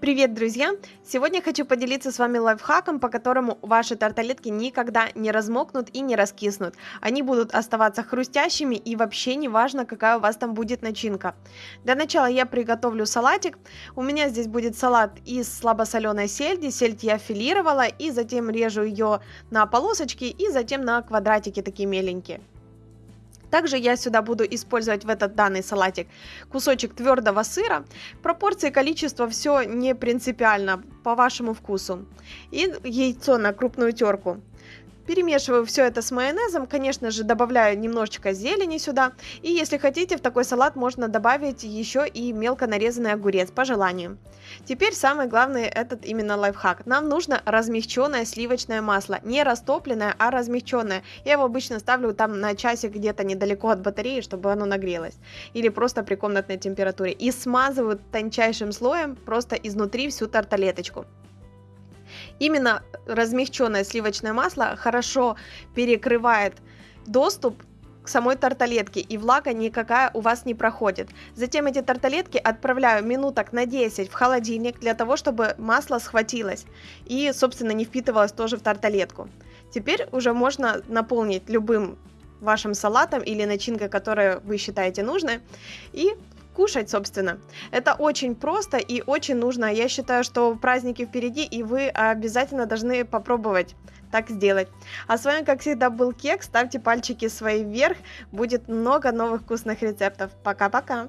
Привет, друзья! Сегодня хочу поделиться с вами лайфхаком, по которому ваши тарталетки никогда не размокнут и не раскиснут. Они будут оставаться хрустящими и вообще не важно, какая у вас там будет начинка. Для начала я приготовлю салатик. У меня здесь будет салат из слабосоленой сельди. Сельдь я филировала и затем режу ее на полосочки и затем на квадратики такие меленькие. Также я сюда буду использовать в этот данный салатик кусочек твердого сыра. Пропорции, количество, все не принципиально по вашему вкусу. И яйцо на крупную терку. Перемешиваю все это с майонезом, конечно же, добавляю немножечко зелени сюда. И если хотите, в такой салат можно добавить еще и мелко нарезанный огурец, по желанию. Теперь самый главный этот именно лайфхак. Нам нужно размягченное сливочное масло. Не растопленное, а размягченное. Я его обычно ставлю там на часик где-то недалеко от батареи, чтобы оно нагрелось. Или просто при комнатной температуре. И смазываю тончайшим слоем просто изнутри всю тарталеточку. Именно размягченное сливочное масло хорошо перекрывает доступ к самой тарталетке, и влага никакая у вас не проходит. Затем эти тарталетки отправляю минуток на 10 в холодильник для того, чтобы масло схватилось и, собственно, не впитывалось тоже в тарталетку. Теперь уже можно наполнить любым вашим салатом или начинкой, которую вы считаете нужной, и кушать, собственно. Это очень просто и очень нужно. Я считаю, что праздники впереди, и вы обязательно должны попробовать так сделать. А с вами, как всегда, был Кек. Ставьте пальчики свои вверх. Будет много новых вкусных рецептов. Пока-пока.